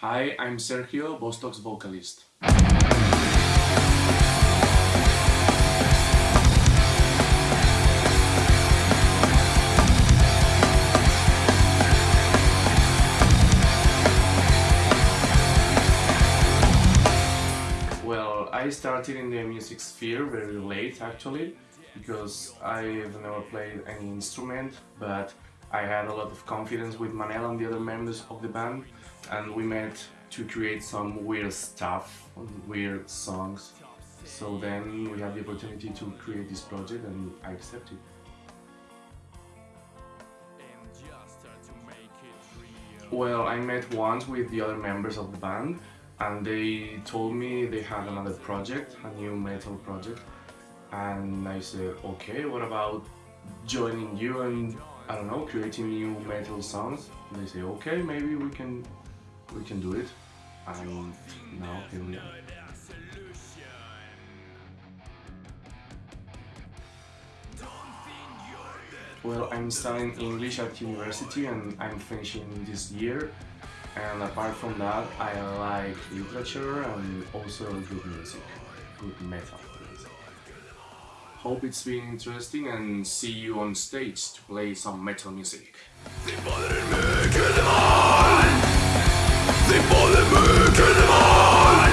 Hi, I'm Sergio, Vostok's vocalist. Well, I started in the music sphere very late actually, because I've never played any instrument, but I had a lot of confidence with Manel and the other members of the band, and we met to create some weird stuff, weird songs. So then we had the opportunity to create this project and I accepted. Well, I met once with the other members of the band and they told me they had another project, a new metal project and I said, okay, what about joining you and, I don't know, creating new metal songs? And they say, okay, maybe we can, we can do it and now here we are. Well, I'm studying English at university and I'm finishing this year. And apart from that, I like literature and also good music, good metal. Hope it's been interesting and see you on stage to play some metal music. Sie wollen mich in den Mann! Sie wollen mich in den Mann!